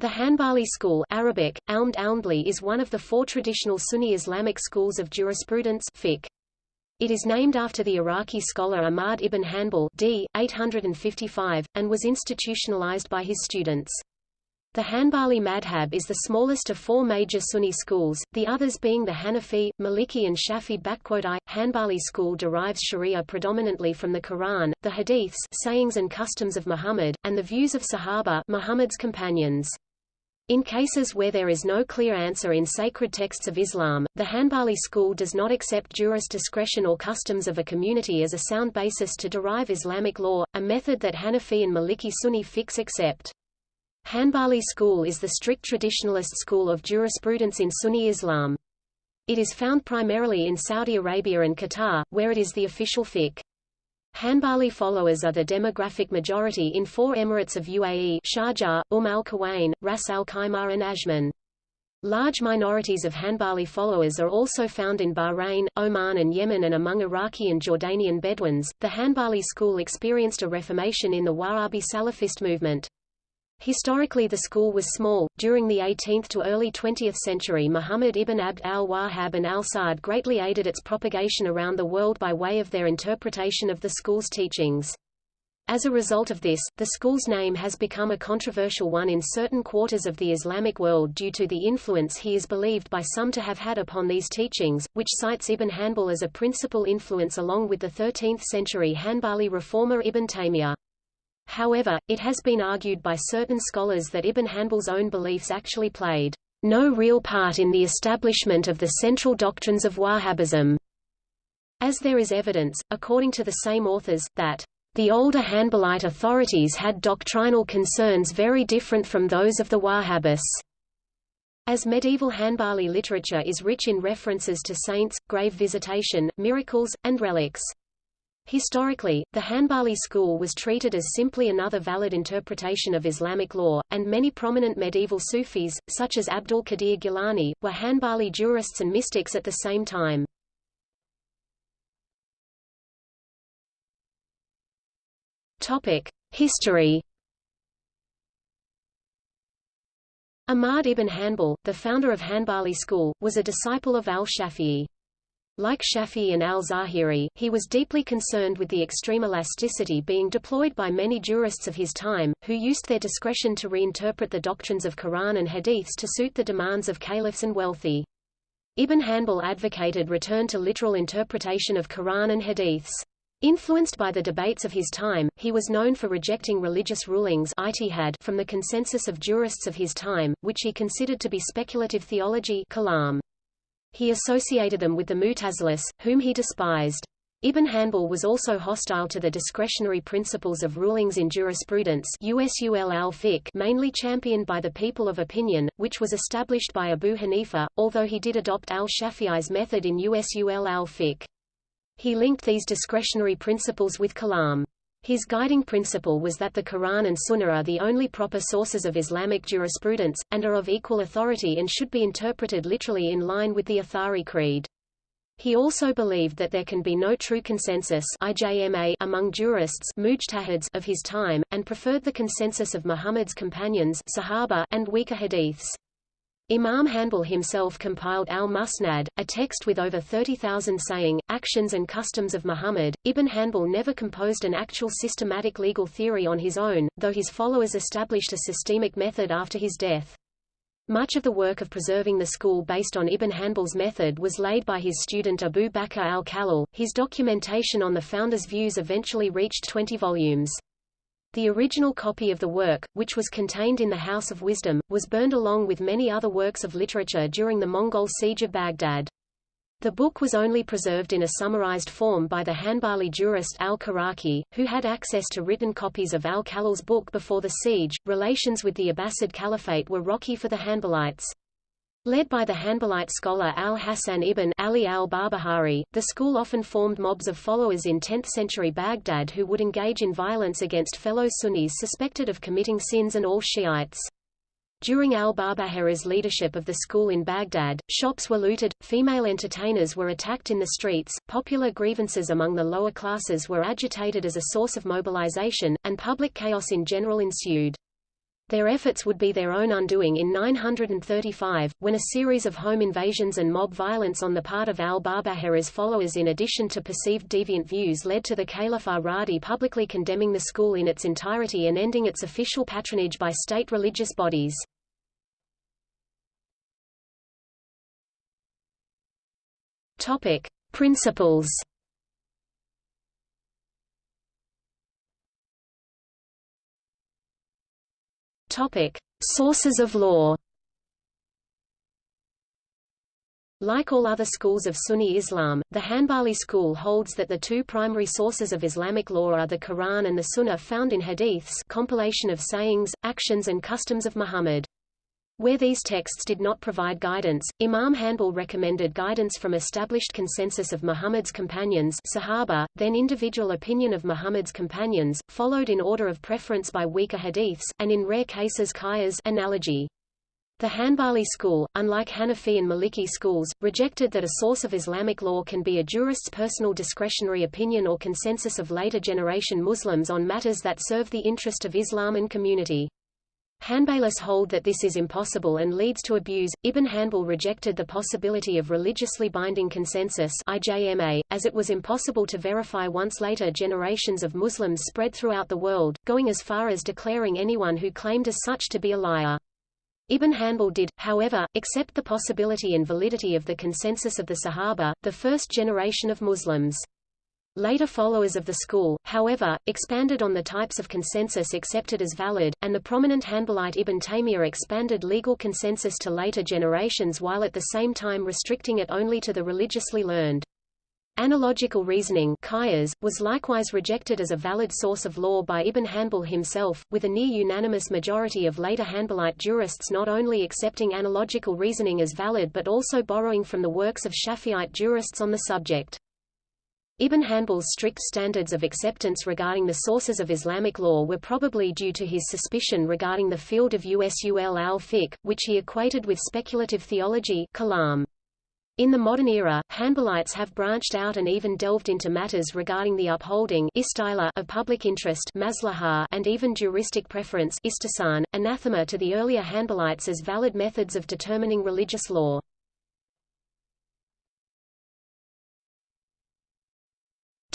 The Hanbali school Arabic, is one of the four traditional Sunni Islamic schools of jurisprudence fiqh. It is named after the Iraqi scholar Ahmad ibn Hanbal d. 855, and was institutionalized by his students. The Hanbali madhab is the smallest of four major Sunni schools, the others being the Hanafi, Maliki and Shafi. Hanbali school derives sharia predominantly from the Quran, the hadiths sayings and customs of Muhammad, and the views of Sahaba Muhammad's companions. In cases where there is no clear answer in sacred texts of Islam, the Hanbali school does not accept jurist discretion or customs of a community as a sound basis to derive Islamic law, a method that Hanafi and Maliki Sunni fiqh accept. Hanbali school is the strict traditionalist school of jurisprudence in Sunni Islam. It is found primarily in Saudi Arabia and Qatar, where it is the official fiqh. Hanbali followers are the demographic majority in four emirates of UAE Sharjah, Umm al-Quwain, Ras al Khaimah and Ajman. Large minorities of Hanbali followers are also found in Bahrain, Oman and Yemen and among Iraqi and Jordanian Bedouins. The Hanbali school experienced a reformation in the Wahhabi Salafist movement. Historically the school was small. During the 18th to early 20th century Muhammad ibn Abd al-Wahhab and al-Sa'd greatly aided its propagation around the world by way of their interpretation of the school's teachings. As a result of this, the school's name has become a controversial one in certain quarters of the Islamic world due to the influence he is believed by some to have had upon these teachings, which cites Ibn Hanbal as a principal influence along with the 13th-century Hanbali reformer Ibn Taymiyyah. However, it has been argued by certain scholars that Ibn Hanbal's own beliefs actually played no real part in the establishment of the central doctrines of Wahhabism, as there is evidence, according to the same authors, that the older Hanbalite authorities had doctrinal concerns very different from those of the Wahhabis. As medieval Hanbali literature is rich in references to saints, grave visitation, miracles, and relics. Historically, the Hanbali school was treated as simply another valid interpretation of Islamic law, and many prominent medieval Sufis, such as Abdul Qadir Gilani, were Hanbali jurists and mystics at the same time. History Ahmad ibn Hanbal, the founder of Hanbali school, was a disciple of al-Shafi'i. Like Shafi and al-Zahiri, he was deeply concerned with the extreme elasticity being deployed by many jurists of his time, who used their discretion to reinterpret the doctrines of Quran and Hadiths to suit the demands of caliphs and wealthy. Ibn Hanbal advocated return to literal interpretation of Quran and Hadiths. Influenced by the debates of his time, he was known for rejecting religious rulings from the consensus of jurists of his time, which he considered to be speculative theology kalam. He associated them with the Mutazilis, whom he despised. Ibn Hanbal was also hostile to the discretionary principles of rulings in jurisprudence USUL al-fiqh mainly championed by the people of opinion, which was established by Abu Hanifa, although he did adopt al-Shafi'i's method in USUL al-fiqh. He linked these discretionary principles with kalam. His guiding principle was that the Quran and Sunnah are the only proper sources of Islamic jurisprudence, and are of equal authority and should be interpreted literally in line with the Athari Creed. He also believed that there can be no true consensus IJMA among jurists of his time, and preferred the consensus of Muhammad's companions Sahaba and weaker hadiths. Imam Hanbal himself compiled al-Musnad, a text with over 30,000 saying, actions and customs of Muhammad. Ibn Hanbal never composed an actual systematic legal theory on his own, though his followers established a systemic method after his death. Much of the work of preserving the school based on Ibn Hanbal's method was laid by his student Abu Bakr al-Khallal. His documentation on the founder's views eventually reached 20 volumes. The original copy of the work, which was contained in the House of Wisdom, was burned along with many other works of literature during the Mongol siege of Baghdad. The book was only preserved in a summarized form by the Hanbali jurist al-Khiraqi, who had access to written copies of al-Khallal's book before the siege. Relations with the Abbasid Caliphate were rocky for the Hanbalites. Led by the Hanbalite scholar al-Hasan ibn Ali al-Barbahari, the school often formed mobs of followers in 10th-century Baghdad who would engage in violence against fellow Sunnis suspected of committing sins and all Shiites. During al-Barbahari's leadership of the school in Baghdad, shops were looted, female entertainers were attacked in the streets, popular grievances among the lower classes were agitated as a source of mobilization, and public chaos in general ensued. Their efforts would be their own undoing in 935, when a series of home invasions and mob violence on the part of al-Barbahari's followers in addition to perceived deviant views led to the Caliph ar-Radi publicly condemning the school in its entirety and ending its official patronage by state religious bodies. Topic: Principles. Topic: Sources of law. Like all other schools of Sunni Islam, the Hanbali school holds that the two primary sources of Islamic law are the Quran and the Sunnah found in hadiths compilation of sayings, actions and customs of Muhammad. Where these texts did not provide guidance, Imam Hanbal recommended guidance from established consensus of Muhammad's companions Sahaba, then individual opinion of Muhammad's companions, followed in order of preference by weaker hadiths, and in rare cases qiyas analogy. The Hanbali school, unlike Hanafi and Maliki schools, rejected that a source of Islamic law can be a jurist's personal discretionary opinion or consensus of later generation Muslims on matters that serve the interest of Islam and community. Hanbalis hold that this is impossible and leads to abuse. Ibn Hanbal rejected the possibility of religiously binding consensus IJMA, as it was impossible to verify once later generations of Muslims spread throughout the world, going as far as declaring anyone who claimed as such to be a liar. Ibn Hanbal did, however, accept the possibility and validity of the consensus of the Sahaba, the first generation of Muslims. Later followers of the school, however, expanded on the types of consensus accepted as valid, and the prominent Hanbalite Ibn Taymiyyah expanded legal consensus to later generations while at the same time restricting it only to the religiously learned. Analogical reasoning was likewise rejected as a valid source of law by Ibn Hanbal himself, with a near-unanimous majority of later Hanbalite jurists not only accepting analogical reasoning as valid but also borrowing from the works of Shafi'ite jurists on the subject. Ibn Hanbal's strict standards of acceptance regarding the sources of Islamic law were probably due to his suspicion regarding the field of usul al-fiqh, which he equated with speculative theology kalam. In the modern era, Hanbalites have branched out and even delved into matters regarding the upholding of public interest and even juristic preference anathema to the earlier Hanbalites as valid methods of determining religious law.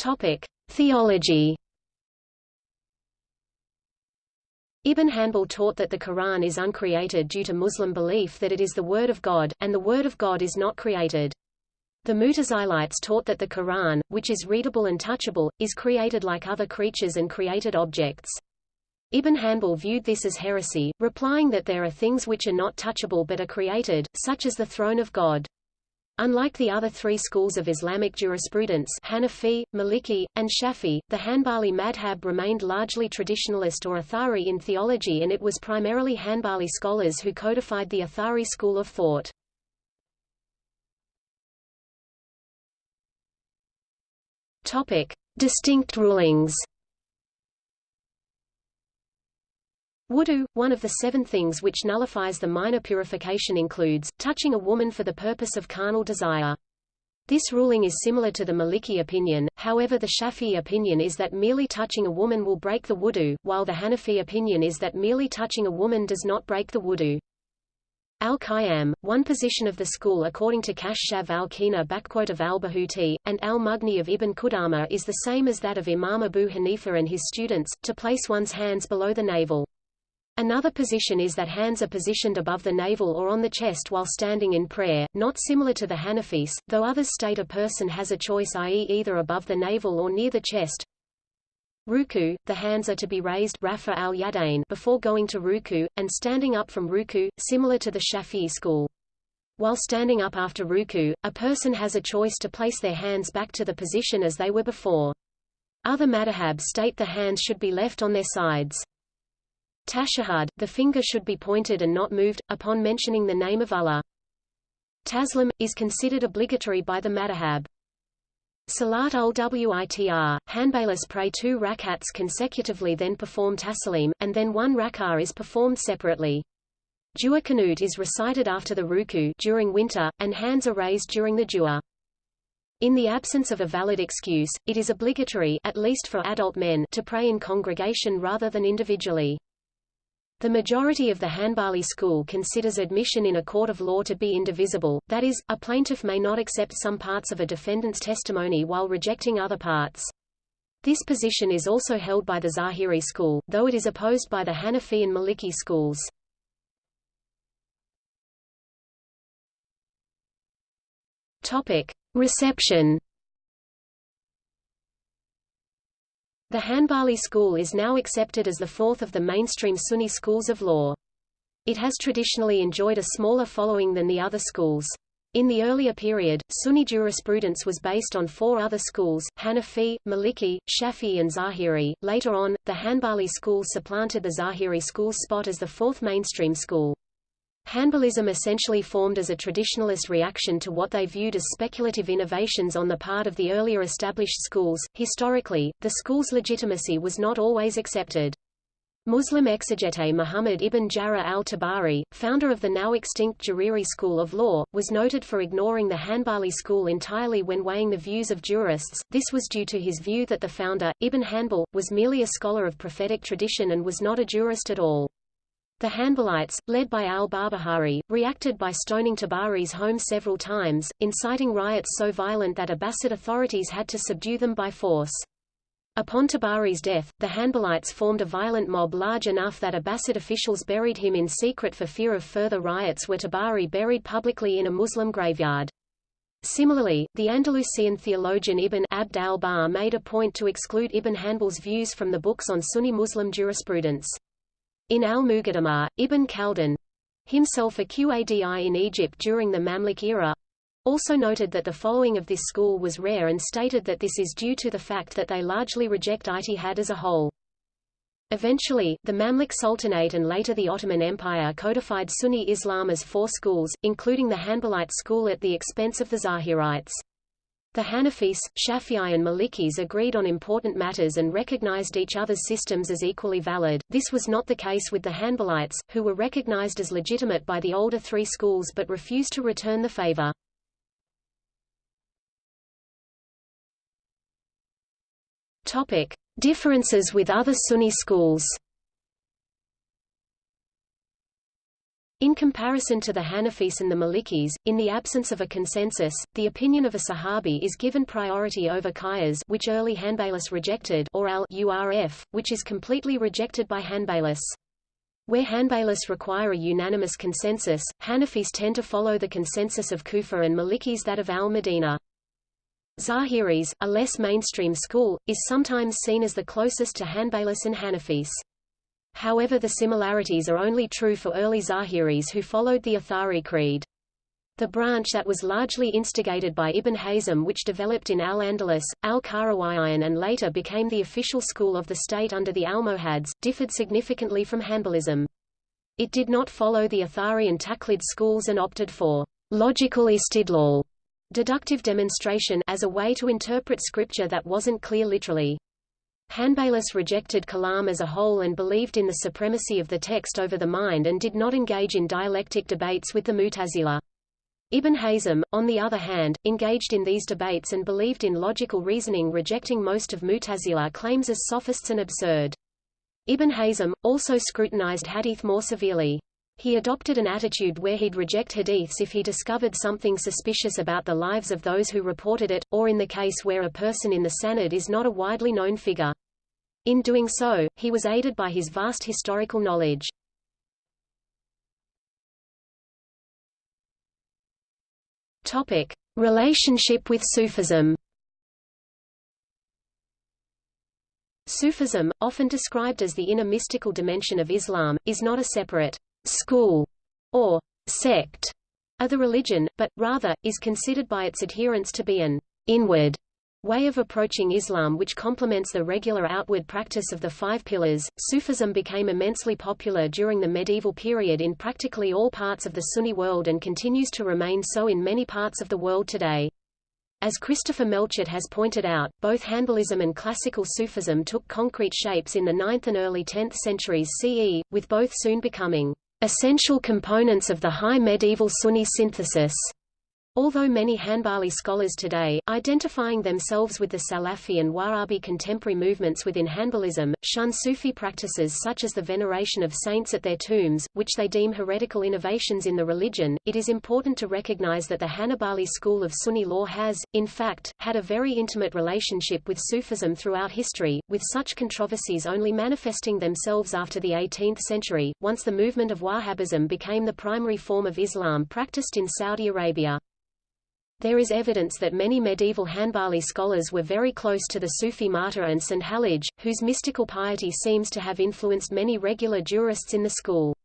Topic: Theology. Ibn Hanbal taught that the Quran is uncreated due to Muslim belief that it is the Word of God, and the Word of God is not created. The Mutazilites taught that the Quran, which is readable and touchable, is created like other creatures and created objects. Ibn Hanbal viewed this as heresy, replying that there are things which are not touchable but are created, such as the throne of God. Unlike the other three schools of Islamic jurisprudence Hanafi, Maliki, and Shafi, the Hanbali madhab remained largely traditionalist or Athari in theology and it was primarily Hanbali scholars who codified the Athari school of thought. Topic. Distinct rulings Wudu, one of the seven things which nullifies the minor purification includes, touching a woman for the purpose of carnal desire. This ruling is similar to the Maliki opinion, however the Shafi'i opinion is that merely touching a woman will break the wudu, while the Hanafi opinion is that merely touching a woman does not break the wudu. Al-Qiyam, one position of the school according to Kashaf al-Kina of al-Bahuti, and al-Mughni of Ibn Qudama is the same as that of Imam Abu Hanifa and his students, to place one's hands below the navel. Another position is that hands are positioned above the navel or on the chest while standing in prayer, not similar to the Hanafis, though others state a person has a choice i.e. either above the navel or near the chest. Ruku, the hands are to be raised rafa al -yadain before going to ruku, and standing up from ruku, similar to the Shafi'i school. While standing up after ruku, a person has a choice to place their hands back to the position as they were before. Other madhabs state the hands should be left on their sides. Tashahhud, the finger should be pointed and not moved, upon mentioning the name of Allah. Taslim, is considered obligatory by the madhab. Salat ul-Witr, Hanbalis pray two rakats consecutively then perform taslim, and then one rak'ah is performed separately. Dua Qanut is recited after the ruku during winter, and hands are raised during the dua. In the absence of a valid excuse, it is obligatory at least for adult men to pray in congregation rather than individually. The majority of the Hanbali school considers admission in a court of law to be indivisible, that is, a plaintiff may not accept some parts of a defendant's testimony while rejecting other parts. This position is also held by the Zahiri school, though it is opposed by the Hanafi and Maliki schools. Reception. The Hanbali school is now accepted as the fourth of the mainstream Sunni schools of law. It has traditionally enjoyed a smaller following than the other schools. In the earlier period, Sunni jurisprudence was based on four other schools, Hanafi, Maliki, Shafi'i and Zahiri. Later on, the Hanbali school supplanted the Zahiri school's spot as the fourth mainstream school. Hanbalism essentially formed as a traditionalist reaction to what they viewed as speculative innovations on the part of the earlier established schools. Historically, the school's legitimacy was not always accepted. Muslim exegete Muhammad ibn Jarir al-Tabari, founder of the now extinct Jariri school of law, was noted for ignoring the Hanbali school entirely when weighing the views of jurists. This was due to his view that the founder, Ibn Hanbal, was merely a scholar of prophetic tradition and was not a jurist at all. The Hanbalites, led by al-Barbahari, reacted by stoning Tabari's home several times, inciting riots so violent that Abbasid authorities had to subdue them by force. Upon Tabari's death, the Hanbalites formed a violent mob large enough that Abbasid officials buried him in secret for fear of further riots were Tabari buried publicly in a Muslim graveyard. Similarly, the Andalusian theologian Ibn Abd al-Barr made a point to exclude Ibn Hanbal's views from the books on Sunni Muslim jurisprudence. In al-Muqaddimah, Ibn Khaldun, himself a Qadi in Egypt during the Mamluk era, also noted that the following of this school was rare and stated that this is due to the fact that they largely reject ijtihad as a whole. Eventually, the Mamluk Sultanate and later the Ottoman Empire codified Sunni Islam as four schools, including the Hanbalite school at the expense of the Zahirites. The Hanafis, Shafi'i and Malikis agreed on important matters and recognized each other's systems as equally valid. This was not the case with the Hanbalites, who were recognized as legitimate by the older three schools but refused to return the favor. Topic: Differences with other Sunni schools. In comparison to the Hanafis and the Malikis, in the absence of a consensus, the opinion of a Sahabi is given priority over Qiyas which early Hanbalis rejected or al-Urf, which is completely rejected by Hanbalis. Where Hanbalis require a unanimous consensus, Hanafis tend to follow the consensus of Kufa and Malikis that of al-Madinah. Zahiris, a less mainstream school, is sometimes seen as the closest to Hanbalis and Hanafis. However the similarities are only true for early Zahiris who followed the Athari creed. The branch that was largely instigated by Ibn Hazm which developed in Al-Andalus, Al-Qarawiyyin and later became the official school of the state under the Almohads, differed significantly from Hanbalism. It did not follow the Athari and Taqlid schools and opted for logical istidlal deductive demonstration as a way to interpret scripture that wasn't clear literally. Hanbalis rejected Kalam as a whole and believed in the supremacy of the text over the mind and did not engage in dialectic debates with the Mu'tazila. Ibn Hazm, on the other hand, engaged in these debates and believed in logical reasoning rejecting most of Mu'tazila claims as sophists and absurd. Ibn Hazm, also scrutinized hadith more severely. He adopted an attitude where he'd reject hadiths if he discovered something suspicious about the lives of those who reported it, or in the case where a person in the sanad is not a widely known figure. In doing so, he was aided by his vast historical knowledge. Topic: Relationship with Sufism. Sufism, often described as the inner mystical dimension of Islam, is not a separate school or sect of the religion, but, rather, is considered by its adherents to be an inward way of approaching Islam which complements the regular outward practice of the five pillars. Sufism became immensely popular during the medieval period in practically all parts of the Sunni world and continues to remain so in many parts of the world today. As Christopher Melchert has pointed out, both Hanbalism and classical Sufism took concrete shapes in the 9th and early 10th centuries CE, with both soon becoming essential components of the high medieval Sunni synthesis. Although many Hanbali scholars today, identifying themselves with the Salafi and Wahhabi contemporary movements within Hanbalism, shun Sufi practices such as the veneration of saints at their tombs, which they deem heretical innovations in the religion, it is important to recognize that the Hanbali school of Sunni law has, in fact, had a very intimate relationship with Sufism throughout history, with such controversies only manifesting themselves after the 18th century, once the movement of Wahhabism became the primary form of Islam practiced in Saudi Arabia. There is evidence that many medieval Hanbali scholars were very close to the Sufi martyr and St. Hallaj, whose mystical piety seems to have influenced many regular jurists in the school.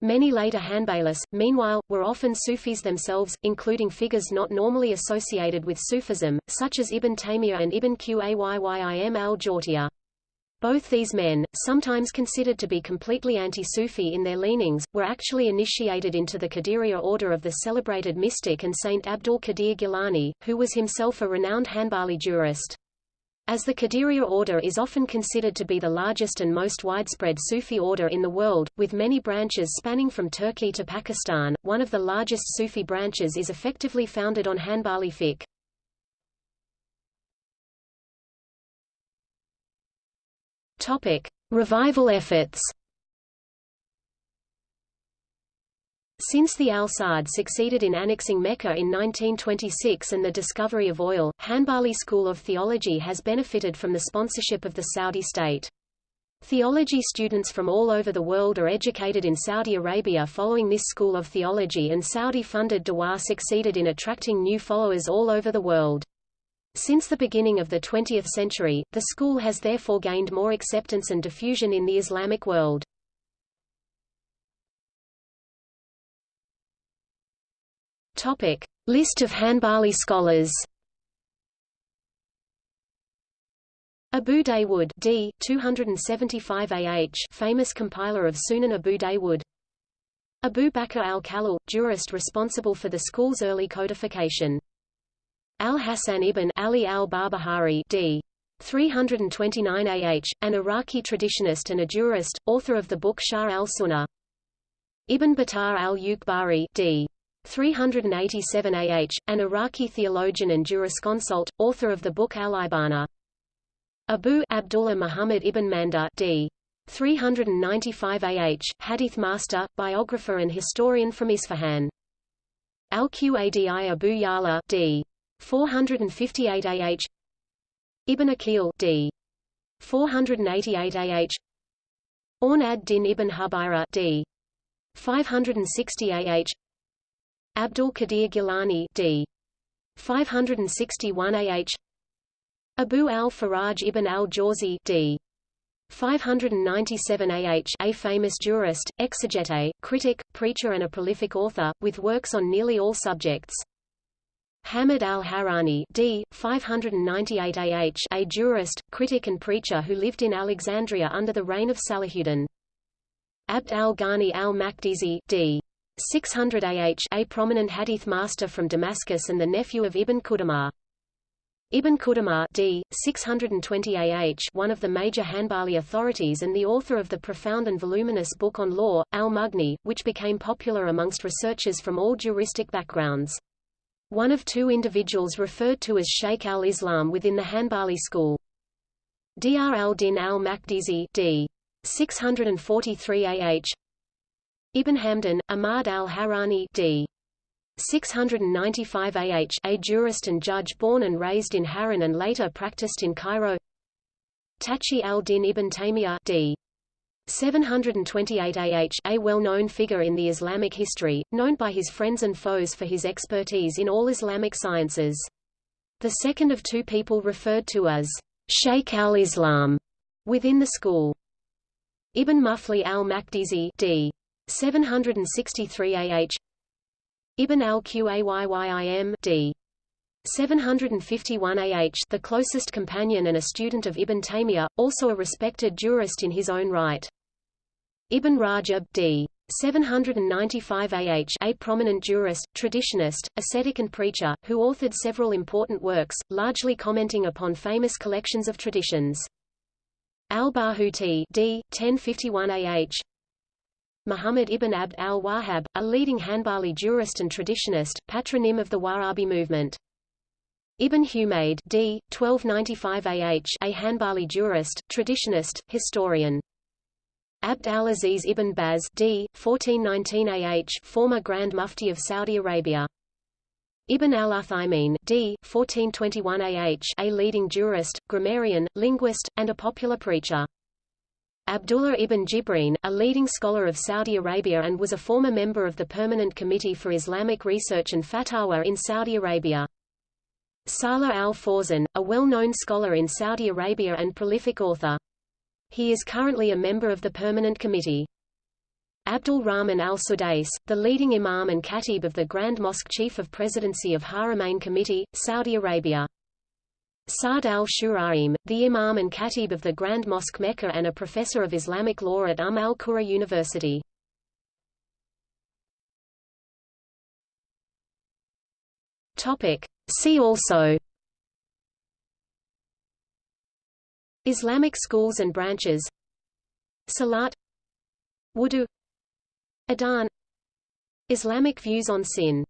Many later Hanbalis, meanwhile, were often Sufis themselves, including figures not normally associated with Sufism, such as Ibn Taymiyyah and Ibn Qayyim al-Jawziyya. Both these men, sometimes considered to be completely anti-Sufi in their leanings, were actually initiated into the Qadiriyya order of the celebrated mystic and Saint Abdul Qadir Gilani, who was himself a renowned Hanbali jurist. As the Qadiriyya order is often considered to be the largest and most widespread Sufi order in the world, with many branches spanning from Turkey to Pakistan, one of the largest Sufi branches is effectively founded on Hanbali fiqh. Topic: Revival efforts. Since the Al Saud succeeded in annexing Mecca in 1926 and the discovery of oil, Hanbali School of Theology has benefited from the sponsorship of the Saudi state. Theology students from all over the world are educated in Saudi Arabia following this school of theology and Saudi-funded Dawah succeeded in attracting new followers all over the world. Since the beginning of the 20th century, the school has therefore gained more acceptance and diffusion in the Islamic world. Topic: List of Hanbali scholars. Abu Dawood d. 275 AH, famous compiler of Sunan Abu Dawood. Abu Bakr al-Khallal, jurist responsible for the school's early codification. Al-Hasan ibn Ali al-Barbahari d. 329 AH, an Iraqi traditionist and a jurist, author of the book Sharh al-Sunnah. Ibn Battah al-Ukbari d. 387 AH, an Iraqi theologian and jurisconsult, author of the book Al-Ibana. Abu Abdullah Muhammad ibn Manda d. 395 AH, hadith master, biographer and historian from Isfahan. Al-Qadi Abu Ya'la d. 458 AH Ibn Aqil d. 488 AH Awn ad-Din ibn Hubayra d. 560 AH Abdul Qadir Gilani d. 561 AH Abu al-Faraj ibn al-Jawzi d. 597 AH a famous jurist, exegete, critic, preacher and a prolific author, with works on nearly all subjects. Hamid al-Harani d. 598 AH a jurist, critic and preacher who lived in Alexandria under the reign of Salahuddin. Abd al-Ghani al-Maqdisi d. 600 AH a prominent hadith master from Damascus and the nephew of Ibn Qudamah. Ibn Qudamah d. 620 AH one of the major Hanbali authorities and the author of the profound and voluminous book on law, Al-Mughni, which became popular amongst researchers from all juristic backgrounds one of two individuals referred to as Sheikh al-Islam within the Hanbali school. Dr al-Din al-Maqdisi d. 643 AH Ibn Hamdan, Ahmad al-Harani d. 695 AH a jurist and judge born and raised in Haran and later practiced in Cairo Taqi al-Din ibn Taymiyyah d. 728 AH a well-known figure in the Islamic history, known by his friends and foes for his expertise in all Islamic sciences. The second of two people referred to as Sheikh al-Islam within the school. Ibn Muflih al-Maqdisi d. 763 AH Ibn al-Qayyim d. 751 AH the closest companion and a student of Ibn Taymiyyah, also a respected jurist in his own right. Ibn Rajab d. 795 AH a prominent jurist, traditionist, ascetic and preacher, who authored several important works, largely commenting upon famous collections of traditions. Al-Barhuti d. 1051 AH Muhammad ibn Abd al-Wahhab, a leading Hanbali jurist and traditionist, patronym of the Wahhabi movement. Ibn Humayd d. 1295 AH a Hanbali jurist, traditionist, historian. Abd al-Aziz ibn Baz d. 1419 AH former Grand Mufti of Saudi Arabia. Ibn al-Uthaymin d. 1421 AH a leading jurist, grammarian, linguist, and a popular preacher. Abdullah ibn Jibreen, a leading scholar of Saudi Arabia and was a former member of the Permanent Committee for Islamic Research and Fatwa in Saudi Arabia. Salah al-Fawzan, a well-known scholar in Saudi Arabia and prolific author. He is currently a member of the Permanent Committee. Abdul Rahman al-Sudais, the leading imam and khatib of the Grand Mosque Chief of Presidency of Haramain Committee, Saudi Arabia. Saad al-Shuraim, the imam and khatib of the Grand Mosque Mecca and a professor of Islamic law at Umm al-Qura University. Topic. See also Islamic schools and branches Salat Wudu Adhan Islamic views on sin